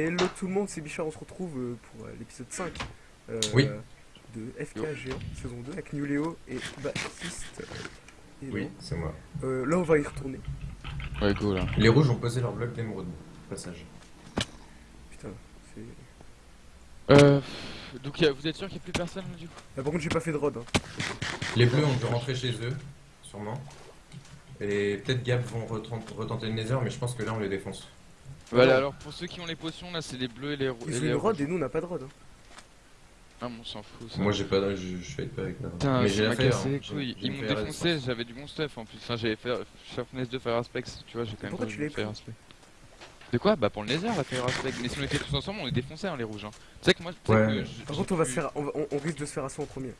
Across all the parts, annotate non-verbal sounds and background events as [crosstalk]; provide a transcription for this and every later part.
Hello tout le monde, c'est Bichard, on se retrouve euh, pour euh, l'épisode 5 euh, Oui. de FK Géant, saison 2, avec New Léo et Baptiste. euh, et Oui, c'est moi. Euh, là on va y retourner. Ouais, go là. Les rouges ont posé leur bloc d'émeraude. Passage. Putain, c'est... Euh. Donc a- vous êtes sûr qu'il n'y a plus personne là, du coup? Ah, par contre j'ai pas fait de rod. Hein. Les bleus ont dû rentrer chez eux, sûrement. Et peut-être Gap vont retent- retenter le Nether, mais je pense que là on les défonce. Voilà, alors pour ceux qui ont les potions là, c'est les bleus et les, rou- Ils et ont les une rod rouges. et nous on n'a pas de rod. Hein. Ah, bon, on s'en fout ça. Moi j'ai pas, de- je, je fais pas avec la Putain, Mais j'ai cassé les couilles. Ils m'ont défoncé, j'avais du bon stuff en plus. Enfin, j'avais fait Sharpness de Fire Aspect, tu vois, j'ai quand même Pourquoi pas tu l'as Fire Aspect. De quoi? Bah pour le Nether, la Fire Aspect. Mais si on était tous ensemble, on les défonçait, hein, les rouges. Hein. Tu sais que moi, Ouais. que Par contre on va se faire, on, va- on- on risque de se faire assaut en premier.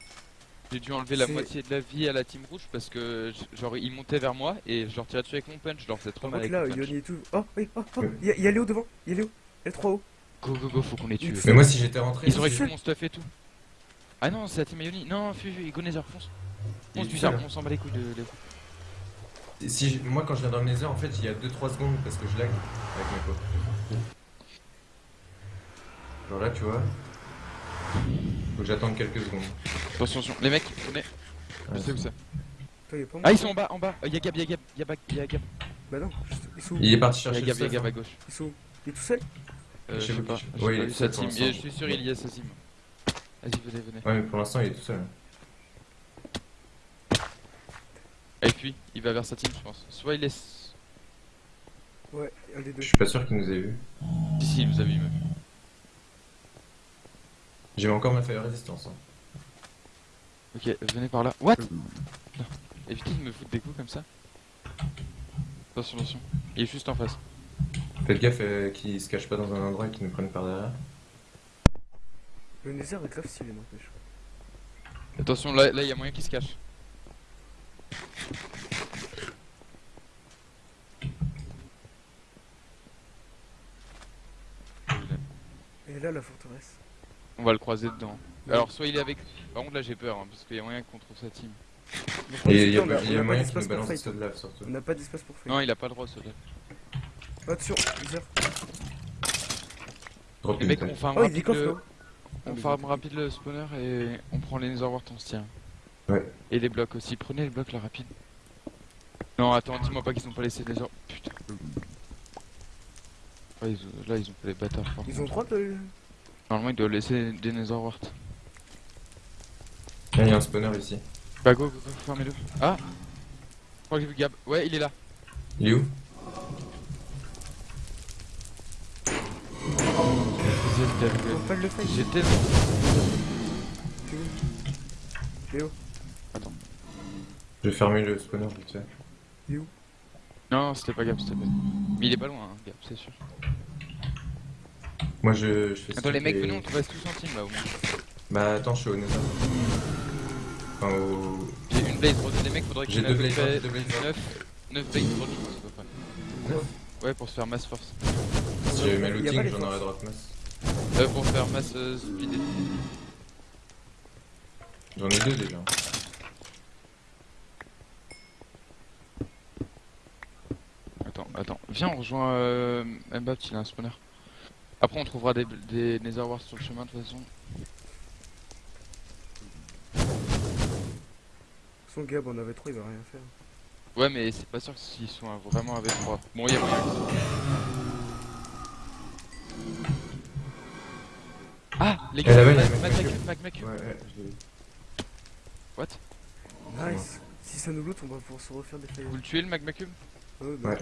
J'ai dû enlever la C'est- moitié de la vie à la team rouge parce que genre ils montaient vers moi et je leur tirais dessus avec mon punch, je leur faisais trop mal avec là, mon punch. Yoni et tout. Oh oui, oh, oh, il y, a- il y a Léo devant, il y a Léo. Il y a 3 haut. Go go go, faut qu'on les tue. Mais moi si j'étais rentré. Ils Ouais. récupéré mon stuff et tout. Ah non, c'est la team Ioni. Non, fuis, fuis, go Nether, fonce. Fonce du seul. on s'en bat les couilles de Léo. Si moi quand je viens dans le Nether, en fait il y a 2-3 secondes parce que je lag avec mes potes. Genre là tu vois. Faut que j'attende quelques secondes. Attention, attention. les mecs, on est. Je sais où c'est. Ah, ils sont en bas, en bas. Euh, Y'a Gab, y'a Gab, y'a Gab, y'a Gab. Bah non, juste- ils sont où Il est parti chercher Gab, y'a Gab à hein. gauche. Ils sont où Il est tout seul Euh, Je sais pas. j'ai il est sa team. je suis sûr, il y a sa team. Vas-y, venez, venez. Ouais mais pour l'instant il est tout seul. Et puis, il va vers sa team, je pense. Soit il laisse. Ouais, un des deux. Je suis pas sûr qu'il nous ait vu. Si, si, il nous a vu, meuf. J'ai encore ma feuille résistance. Hein. Ok, venez par là. What? Non. Évitez de me foutre des coups comme ça. Attention, attention. Il est juste en face. Faites gaffe euh, qu'il se cache pas dans un endroit et qu'il nous prenne par derrière. Le Nether est grave stylé, n'empêche. Attention, là, là, il y a moyen qu'il se cache. Et là, la forteresse. On va le croiser dedans. Alors, soit il est avec. Par contre, là, j'ai peur, hein, parce qu'il y a moyen qu'on trouve sa team. Et il y a, il y a moyen qu'il d'espace nous pour balance de surtout. On n'a pas d'espace pour fight. Non, il a pas le droit, gars. Attention. Drop Les mecs, on farm Oh, rapide le... On farm rapide le spawner et on prend les netherworts, on se tient. Ouais. Et les blocs aussi. Prenez les blocs là, rapide. Non, attends, dis-moi pas qu'ils ont pas laissé les nether. Putain. Ils ont- Là, ils ont fait les bâtards. Ils contre. ont droit de. Normalement, ils doivent laisser des netherworts. Ah, Il y a un spawner ici. Bah, go, go, go, fermez-le. Ah Je crois que j'ai vu Gab. Ouais, il est là. Il est où? J'étais. C'est où Léo, Je vais fermer le spawner vite fait. Non, c'était pas Gab, c'était pas. Mais il est pas loin, hein, Gab, c'est sûr. Moi je, je fais Attends, les mecs, venez, on te reste tous en team là au moins. Bah attends, je suis au Nether. Enfin au. J'ai une blaze rod, les mecs, faudrait J'ai y en deux ait à peu blades près rod, deux blades rod. 9, 9 blaze rod, je pense, à peu près. Ouais, pour se faire mass force. Si j'avais mes pas looting, j'en aurais drop masse. Euh, pour faire mass euh, speed. J'en ai deux déjà. Attends, attends. Viens, on rejoint euh, Mbappé, il a un spawner. Après, on trouvera des, des sur le chemin de toute façon. son Gab, on avait trop, il va rien faire. Ouais, mais c'est pas sûr s'ils sont vraiment avec 3. Bon, il y a moyen. Ah, les gars, Ouais, ouais, je l'ai vu. What? Nice. Si ça nous loot, on va pouvoir se refaire des failles. Vous le tuez le Magmacum Ouais, bah, Ouais.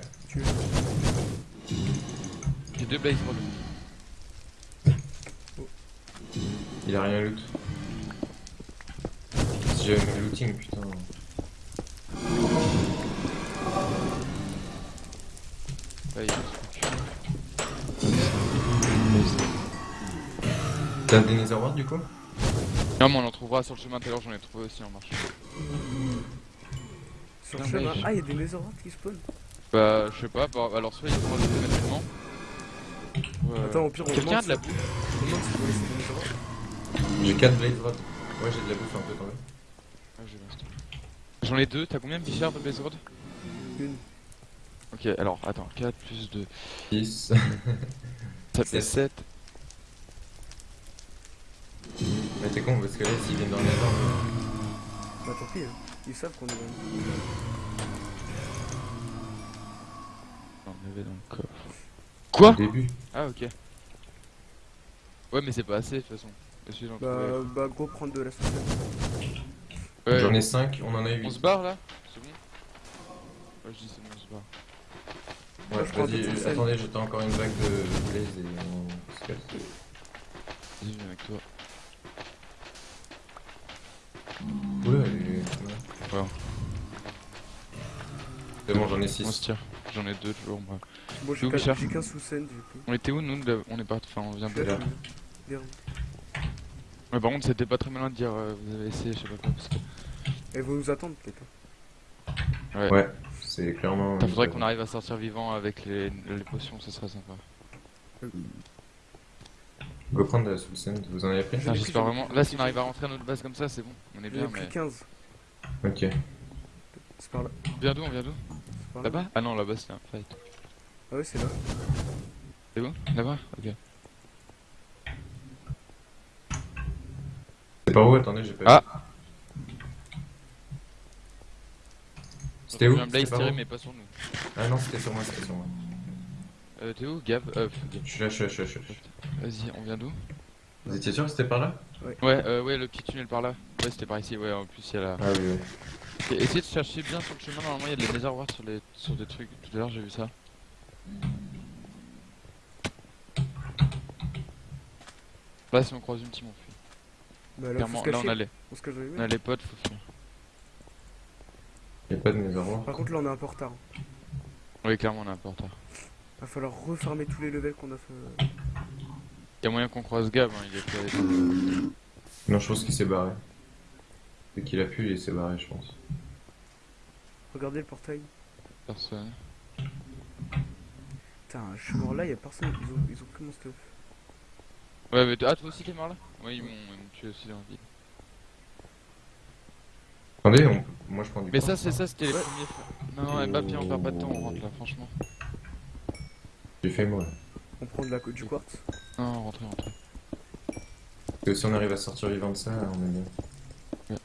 J'ai deux blaze rod. Il a rien loot. Si j'avais mes looting, putain. Il T'as des netherworts du coup Non, mais on en trouvera sur le chemin tout à l'heure, j'en ai trouvé aussi en marche. Sur le chemin. Ah, il y a des netherworts qui spawnent. Bah, je sais pas, bah, alors soit ils sont enlevés manuellement. Ouais. Attends, au pire, on Quelqu'un de la si- bouffe J'ai 4 blade rod. Ouais, j'ai de la bouffe un peu quand même. Ah, j'ai l'instant. J'en ai deux, t'as combien de bichard de blaze rod Une. Ok, alors attends, 4 plus 2, 6. ça fait Sept. 7. Mais t'es con parce que là, s'ils viennent dans le nether, Bah tant pis, hein. ils savent qu'on est dans On avait dans le coffre. au Quoi début. Ah ok. Ouais mais c'est pas assez de toute façon. Bah, trouver. bah go prendre de la sauce. Ouais, J'en ai 5, on en a 8. On se barre là C'est bon Ouais je dis c'est bon on se barre. Ouais, je prends vas-y, attendez, j'attends encore une vague de blaze et on se casse. Vas-y je viens avec toi. Oula, elle est- Ouais. C'est bon, j'en ai On se 6. tire. J'en ai deux toujours moi. Bon, j'ai Où, qu'un Bichard j'ai qu'un sous scène du coup. On était où nous On est parti, enfin on vient de Là, Ouais par contre c'était pas très malin de dire euh, vous avez essayé je sais pas quoi parce que... Elles vont nous attendre peut-être. hein. Ouais. Ouais, c'est clairement. Faudrait qu'on arrive à sortir vivant avec les, les potions, ça serait sympa. Go prendre la soul sand, vous en avez pris ai j'espère vraiment. Là, si on arrive à rentrer à notre base comme ça, c'est bon. On est bien, mais. 15. Ok. C'est par là. On vient d'où On vient d'où là. Là-bas Ah non, là-bas c'est un fight. Ah ouais, c'est là. C'est où? Là-bas? Ok. C'est par où Attendez, j'ai pas Ah. C'était où J'ai un blaze C'était tiré, où mais pas sur nous. Ah non, c'était sur moi, c'était sur moi. Euh, t'es où Gab Euh. Je suis là, je suis là, je suis là. Vas-y, on vient d'où Vous étiez sûr que c'était par là Ouais, euh, ouais, le petit tunnel par là. Ouais, c'était par ici, ouais, en plus il y a la. Ah oui, oui. Ok, essayez de chercher bien sur le chemin, normalement il y a des wards sur, les... sur des trucs. Tout à l'heure j'ai vu ça. Là, si on croise une on fuit. Bah là, faut Clairement, se là on a les, On se cache on a les potes, faut. Y'a ward. Par contre, là, on est un peu en retard. Oui, clairement, on est un peu en retard. Va falloir refarmer tous les levels qu'on a fait. Il y a moyen qu'on croise Gab, hein, il est avec Non, je pense qu'il s'est barré. Dès qu'il a pu, il s'est barré, je pense. Regardez le portail. personne. Putain, je suis mort là, y'a personne. Ils ont, ils ont pris mon stuff. Ouais, mais ah, toi aussi t'es mort là Ouais, ils m'ont tué aussi dans la ville. Attendez, on... moi je prends du Mais ça, c'est ça, c'était les Ouais. premiers. Non, non, Mbappé, on perd pas de temps, on rentre là, franchement. J'ai fait moi. On prend de la, du quartz. Non, rentrez, rentrez. Parce que si on arrive à sortir vivant de ça, on est bien.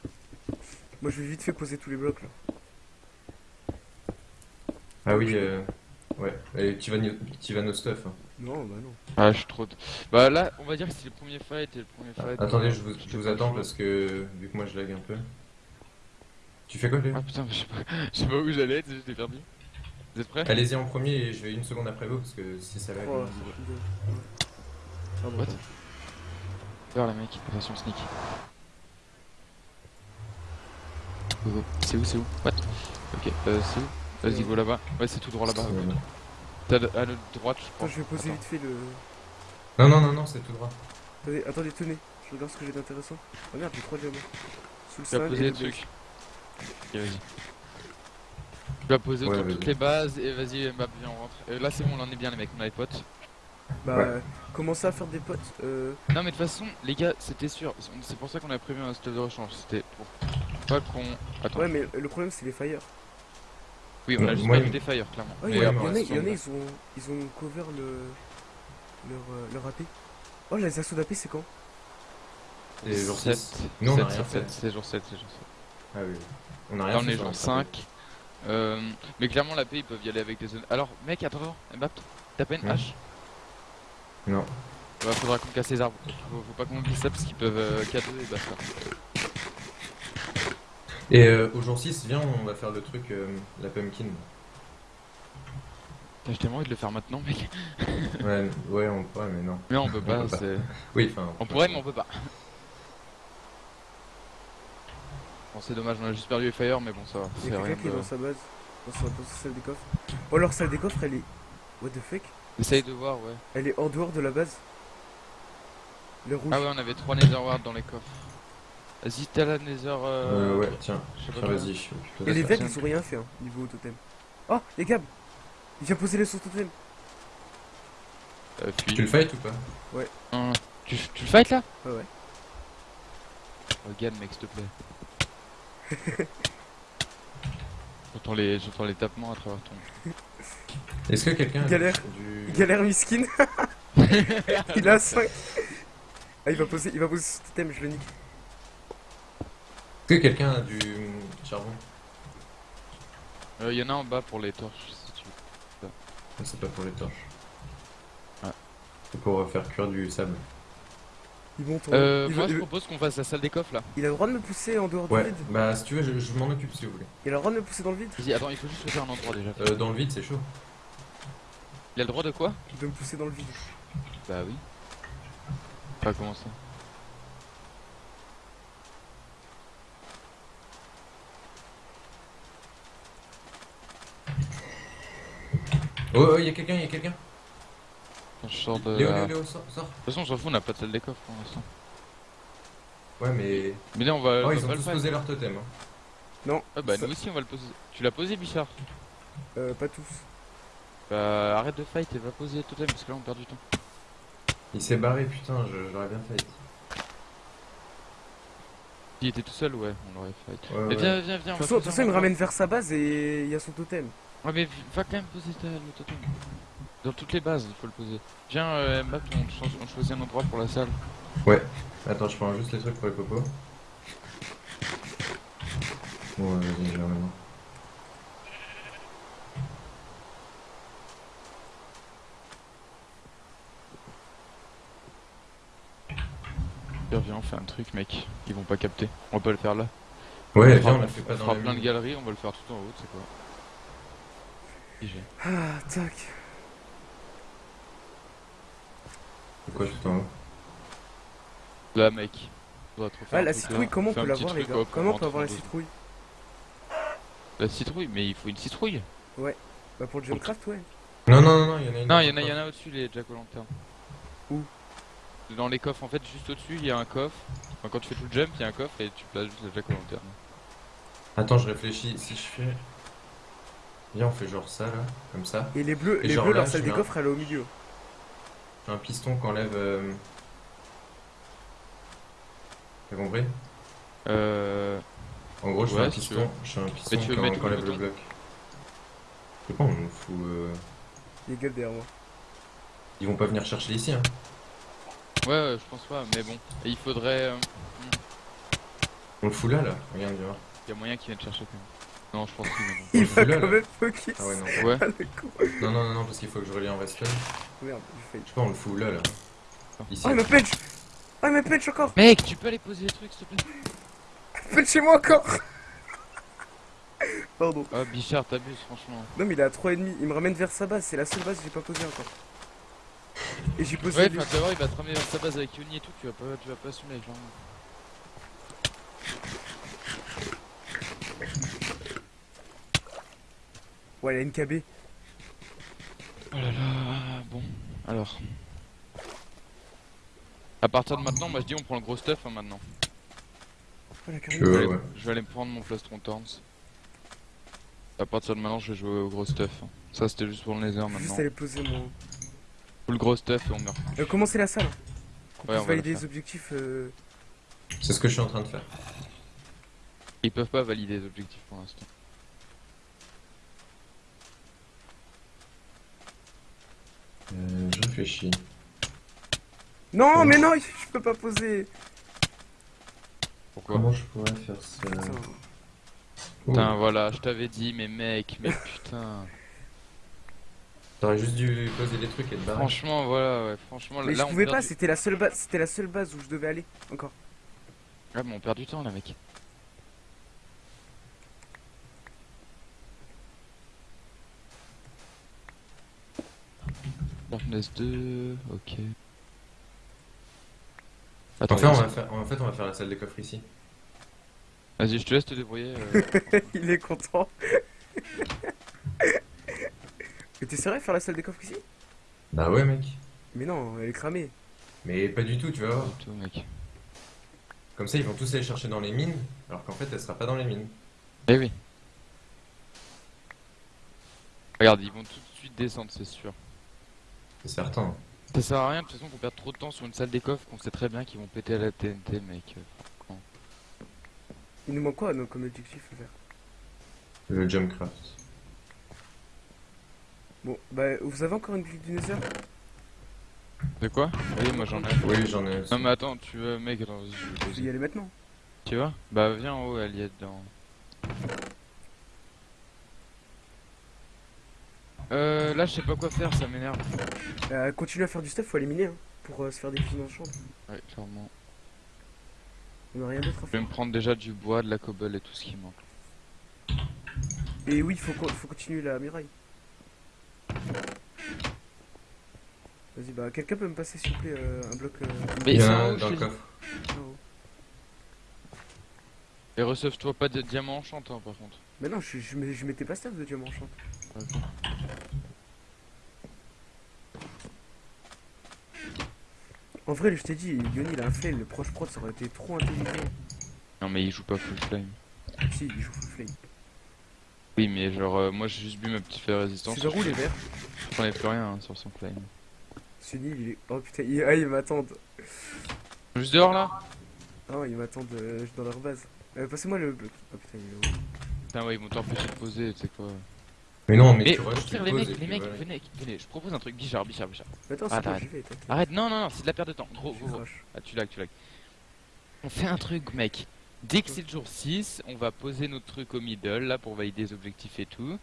Moi, je vais vite fait poser tous les blocs là. Ah oui, euh... ouais. Et tu vas, tu vas nos stuff. Hein. Non, bah non. Ah, je suis trop. Bah là, on va dire que c'est le premier fight et le premier fight. Attendez, euh, je vous, je attends parce que vu que moi je lag un peu. Tu fais quoi, Léo? Ah putain, je sais pas, [laughs] je sais pas où j'allais, j'étais perdu. Vous êtes prêts? Allez-y en premier et je vais une seconde après vous parce que si ça lag. Oh. What? Vers les mecs, attention sneak. C'est où, c'est où? What? Ok, euh, c'est où? Vas-y, go là-bas. Ouais, c'est tout droit là-bas. T'as de- à notre droite, je crois. Attends, je vais poser Attends. vite fait le. Non, non, non, non, c'est tout droit. Attendez, attendez, tenez. Je regarde ce que j'ai d'intéressant. Oh merde, j'ai trois diamants. Sous le Tu vas poser et des le trucs. Ok, vas-y. Tu vas poser Ouais, autour toutes les bases et vas-y, Mbappé, viens, on rentre. Euh, là, c'est bon, on en est bien, les mecs, on a les potes. Bah, Ouais. euh, commencez à faire des potes. Euh, Non, mais de toute façon, les gars, c'était sûr. C'est pour ça qu'on a prévu un stade de rechange. C'était pour pas qu'on. Attends. ouais, mais le problème, c'est les fire. Oui, on a juste me- des fires, clairement. Il y, en a- c'est ils ont, ils ont cover le. leur, euh, leur AP. Oh, les assauts d'AP, c'est quand? Et jour 7. 6. Nous, on a rien c'est. C'est jour 7, c'est jour 7. Ah oui. On a rien Là, on fait est jour la 5. Euh, mais clairement, la paix, ils peuvent y aller avec des zones. Alors, mec, attends, attends, Mbappé, t'as pas une Ouais. hache Non. Bah, faudra qu'on casse les arbres. Faut, faut pas qu'on glisse ça parce qu'ils peuvent euh, K2 et basta. Et euh, au jour 6, viens, on va faire le truc, euh, la pumpkin. J'ai tellement envie de le faire maintenant, mec. [laughs] Ouais, ouais, on pourrait, mais non. Mais on peut pas, peut c'est. [laughs] Oui, enfin. On pourrait, mais on peut pas. Bon, c'est dommage, on a juste perdu les fire, mais bon, ça va. Il C'est y a rien quelqu'un qui est dans sa base. Dans sa, dans sa salle des coffres. Oh, leur salle des coffres, elle est. What the fuck? Essaye de voir, ouais. Elle est en dehors de la base. Le rouge. Ah ouais, on avait 3 nether wards dans les coffres. Vas-y, t'as la nether. Euh... Euh, ouais, tiens. Je sais pas quoi. vas-y. Et les vecs, ils ont rien fait, hein, niveau totem. Oh, les gars Il vient poser les sauts totem. Euh, Tu le fight ou pas Hein, tu, tu le fight là Ouais, ouais. Regarde, mec, s'il te plaît. [laughs] J'entends les, les tapements à travers ton. [laughs] Est-ce que quelqu'un a Galère. du... Galère miskin. [laughs] il a 5. Ah, il va poser, il va poser ce totem, je le nique. Est-ce que quelqu'un a du charbon Euh, y en a en bas pour les torches si tu veux. C'est pas pour les torches. Ah. C'est pour faire cuire du sable. Il monte en Euh, il, moi je il- propose qu'on fasse la salle des coffres là. il a le droit de me pousser en dehors Ouais, du vide. bah si tu veux, je, je m'en occupe si vous voulez. Il a le droit de me pousser dans le vide. Vas-y, attends, il faut juste choisir un endroit déjà. Euh, dans le vide, c'est chaud. Il a le droit de quoi? De me pousser dans le vide. Bah oui. Pas comment ça Oh, oh, il y a quelqu'un, il y a quelqu'un. Je sors de. Léo, Léo, De Léo, sors, sors. toute façon, on s'en fout, on n'a pas de salle des coffres pour l'instant. Ouais, mais. Mais là, on va. Oh, on ils va ont le tous posé leur totem. hein. Non. Ah bah ça- nous aussi, on va le poser. Tu l'as posé, Bichard? Euh, pas tous. Bah arrête de fight et va poser le totem parce que là on perd du temps. Il s'est barré, putain, je- j'aurais bien fait. S'il était tout seul, ouais, on l'aurait fight. Ouais, mais ouais. viens, viens, viens. De toute façon, de toute il me ramène vers sa base et il y a son totem. Ouais, mais va quand même poser ta- le totem. Dans toutes les bases, il faut le poser. Viens, euh, Map, on, change- on choisit un endroit pour la salle. Attends, je prends juste les trucs pour les popos. Bon, ouais, vas-y, je vais maintenant. Viens, viens, on fait un truc, mec. Ils vont pas capter. On va pas le faire là. Ouais, on fera, viens, on le fait pas on dans fera plein de galeries, on va le faire tout en haut, c'est quoi. Ah, tac. C'est quoi tout en haut Là, mec. Faudra trop faire Ah, la citrouille, comment on peut l'avoir, les gars? Comment on peut avoir la citrouille? La citrouille, mais il faut une citrouille. Bah, pour le Jumpcraft, ouais. Non, non, non, non, il y en a une. Non, il y en a, il y en a au-dessus les Jack o' lantern. Où? Dans les coffres, en fait, juste au-dessus, il y a un coffre. Enfin, quand tu fais tout le jump, il y a un coffre et tu places juste le Jack o' lantern. Attends, je réfléchis. Si je fais. Viens, on fait genre ça là, comme ça. Et les bleus, Et les bleus là, leur salle des coffres, elle est au milieu. J'ai un piston qu'enlève. Euh... T'as compris? Euh. En gros, je fais Ouais, un piston. Je fais un piston Mais tu qu'enlève le bloc. Je sais pas, on nous fout. euh, Les gars derrière moi. Ils vont pas venir chercher ici, hein. Ouais, ouais, je pense pas, mais bon. Et il faudrait. euh, On le fout là, là. Regarde, viens voir. Il y a moyen qu'ils viennent chercher quand même. Non, je pense mais Il le va quand même focus. Ah ouais, non. Ouais. Ah. Non, non, non, non, parce qu'il faut que je relie en redstone. Merde, j'ai. Je sais pas, on le fout là, là. Ici. Oh, il me punch Oh, il me punch encore Mec, tu peux aller poser les trucs s'il te plaît? Punchez-moi encore [laughs] Pardon. Ah, Bichard, t'abuses, franchement. Non, mais il est à 3,5. Il me ramène vers sa base. C'est la seule base que j'ai pas posée encore. Et j'ai posé. Ouais, enfin, tu vas voir, il va te ramener vers sa base avec Yoni et tout, tu vas pas, tu vas pas assumer avec Ouais, il a une KB. Oh là là, bon, alors. À partir de maintenant, moi je dis on prend le gros stuff hein, maintenant. Oh, la Je vais, Ouais, aller, ouais. je vais aller me prendre mon plastron Thorns. À partir de maintenant, je vais jouer au gros stuff. hein. Ça c'était juste pour le nether maintenant. Juste aller poser mon. Ou le gros stuff et on meurt. Euh, commencez la salle. Ouais, puisse on va valider le les objectifs. Euh... C'est ce que je suis en train de faire. Ils peuvent pas valider les objectifs pour l'instant. Euh, je réfléchis. Non, Ouais. mais non, je peux pas poser. Pourquoi Comment je pourrais faire ça Putain. Voilà, je t'avais dit, mais mec, mais putain. T'aurais juste dû poser les trucs et te barrer. Franchement, voilà, ouais, franchement, Mais là je on pouvais pas, du- c'était la seule base, c'était la seule base où je devais aller. Encore. Ouais, mais on perd du temps là, mec. Darkness 2, ok. Attends, En fait, on va faire, en fait, on va faire la salle des coffres ici. Vas-y, je te laisse te débrouiller. euh. [laughs] il est content. mais t'es sérieux de faire la salle des coffres ici? Bah ouais, mec. Mais non, elle est cramée. Mais pas du tout, tu vas voir. du tout, mec. Comme ça, ils vont tous aller chercher dans les mines, alors qu'en fait, elle sera pas dans les mines. Eh oui. Regarde, ils vont tout de suite descendre, c'est sûr. C'est certain. Ça sert à rien de toute façon qu'on perde trop de temps sur une salle des coffres qu'on sait très bien qu'ils vont péter à la TNT, mec. Il nous manque quoi nous, comme objectif à faire Le Jumpcraft. Bon, bah, vous avez encore une bulle du Nether De quoi Oui, moi j'en ai. Oui, j'en ai aussi. Non mais attends, tu veux, mec, attends, vas-y, je vais y aller maintenant. Tu vois? Bah viens en haut, elle y est dedans. Euh, là je sais pas quoi faire, ça m'énerve. Euh, continue à faire du stuff, faut éliminer, hein, pour euh, se faire des le champ. Ouais, clairement. On a rien d'autre à Je vais me prendre déjà du bois, de la cobble et tout ce qui manque. Et oui, faut, co- faut continuer la muraille. Vas-y, bah, quelqu'un peut me passer, s'il vous plaît, euh, un bloc. Euh, Mais Il y en a en un dans le coffre. Et recevez-toi pas de diamants enchantants par contre. Mais non, je, je, je mettais pas stuff de diamant en vrai, je t'ai dit, Yoni, il a un fail, le proche prod, ça aurait été trop intelligent. Non mais il joue pas full flame. Si, il joue full flame. Oui mais genre euh, moi j'ai juste bu ma petite fée résistance. C'est vers où les verts Je prenais plus rien hein, sur son flame. Sunny, il est. Oh putain, il... ah, ils m'attendent. Juste dehors là? Ah, ils m'attendent euh, dans leur base. Euh, Passez-moi le. Oh putain, il est où? Putain ouais ils vont t'empêcher de poser, tu sais quoi. Mais non, mais, Mais tu rushes, tu les poses mecs, les mecs, voilà. venez, venez, je propose un truc, Bichard, Bichard, Bichard. Attends, c'est vais, t'inquiète. Arrête, non, non, non, c'est de la perte de temps. Gros, gros, gros. Ah, tu lag, tu lag. On fait un truc, mec. Dès que c'est le jour 6, on va poser notre truc au middle, là, pour valider les objectifs et tout.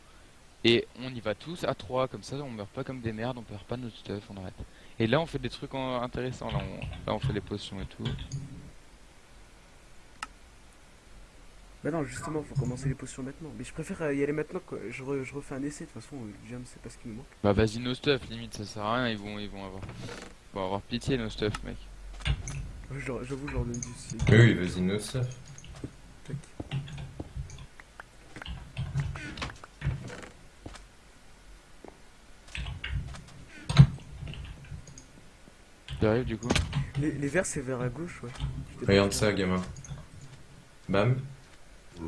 Et on y va tous à 3, comme ça, on meurt pas comme des merdes, on perd pas notre stuff, on arrête. Et là, on fait des trucs en- intéressants, là on, là, on fait les potions et tout. Bah non, justement, faut commencer les potions maintenant. Mais je préfère euh, y aller maintenant, quoi. Je, re- je refais un essai, de toute façon, euh, Jam, c'est pas ce qui nous manque. Bah, vas-y, nos stuff, limite, ça sert à rien, ils vont, ils vont avoir. Ils vont avoir pitié, nos stuff, mec. Ouais, je J'avoue, je leur donne du si. Oui, oui, vas-y, no stuff. Tac. T'arrives, du coup? Les, les verts, c'est vers à gauche, ouais. Regarde ça, gamin. Bam.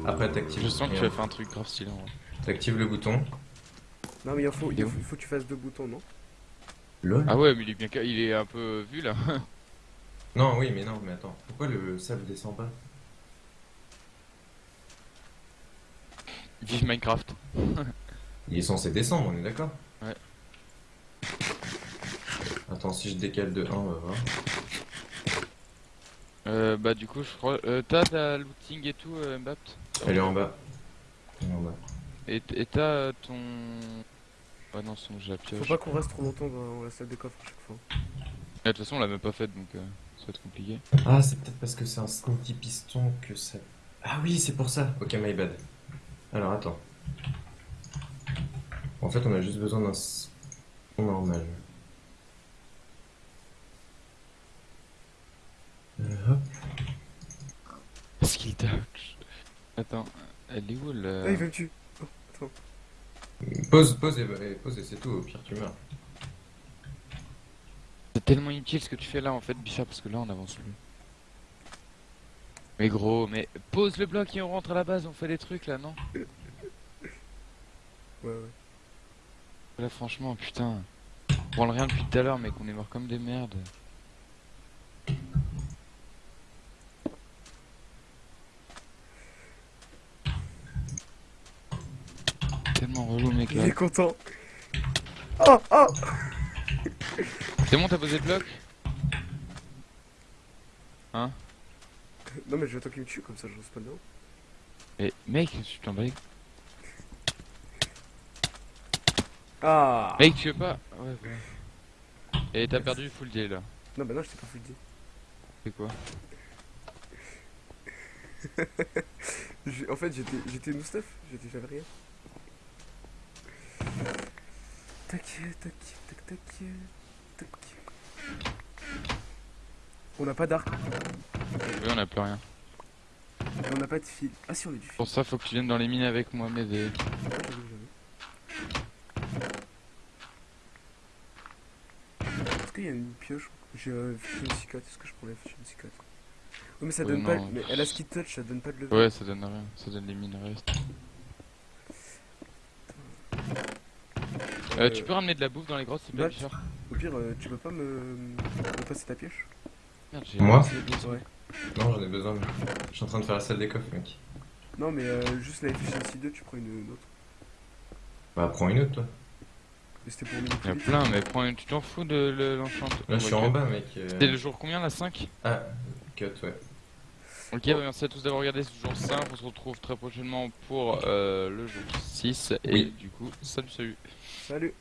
Après, t'actives. Je sens que tu regarde. as fait un truc grave stylé, en vrai. T'actives le bouton. Non, mais il faut, il faut, où il faut que tu fasses deux boutons, non? LOL. Ah ouais, mais il est bien, il est un peu vu, là. [laughs] Non, oui, mais non, mais attends. Pourquoi le sable descend pas? Vive Minecraft. Il est censé descendre, on est d'accord? Ouais. Attends, si je décale de 1, on va voir. Euh, bah du coup je crois... Euh, t'as ta looting et tout euh, Mbapt Elle est en bas. Elle est en bas. Et et t'as euh, ton... Ah non son j'ai la Faut pas qu'on reste trop longtemps dans la salle de coffre à chaque fois. Ah, De toute façon on l'a même pas faite donc euh, ça va être compliqué. Ah, c'est peut-être parce que c'est un sneaky piston que ça. Ah oui, c'est pour ça. Ok, my bad. Alors attends. En fait, on a juste besoin d'un s- normal. Euh, hop. Skill touch. Attends, elle est où le... Ah, il veut me tuer. Pose, pose et, et pose et c'est tout. Au pire, tu meurs. C'est tellement inutile ce que tu fais là en fait Bichard parce que là on avance plus. Mais gros, mais pose le bloc et on rentre à la base, on fait des trucs là non? [laughs] Ouais, ouais. Là franchement putain. On prend rien depuis tout à l'heure mec, on est mort comme des merdes. Il est content. Oh, oh C'est bon t'as posé le bloc? Non, mais je vais attendre qu'il me tue, comme ça je reste pas dedans. Mais mec, tu t'en bats Ah Mec tu veux pas? Ouais ouais. Et t'as perdu full day là. Non, bah non, je t'ai pas full dit. C'est quoi? [laughs] En fait, j'étais j'étais no stuff, j'étais j'avais rien. Tac, tac, tac, tac, tac. On n'a pas d'arc, Oui on a plus rien. et on n'a pas de fil. Ah si, on a du fil. Pour ça faut que tu viennes dans les mines avec moi m'aider. J'avoue, j'avoue. Est-ce qu'il y a une pioche? J'ai euh, une cicotte, est-ce que je prends la une cicotte? Oui, mais ça Ouais, donne pas. Mais elle a ski touch, ça donne pas de level. Ouais ça donne rien, ça donne les mines reste. Euh, tu peux ramener de la bouffe dans les grottes plaît Ouais. Bichard Au pire, euh, tu peux pas me, me passer ta pioche Merde j'ai Moi Ouais. Non, j'en ai besoin. mais Je suis en train de faire la salle des coffres, mec. Non, mais euh, juste la efficiency 2, tu prends une, une autre. Bah, prends une autre, toi. C'était pour Il y a plein, mais prends une... tu t'en fous de le- l'enchant. Là, je suis en bas, mec. euh. C'était le jour combien là 5 Ah, cut, ouais. Ok, bah, merci à tous d'avoir regardé ce jour 5. On se retrouve très prochainement pour euh, le jour 6. Et Oui. du coup, salut, salut. Salut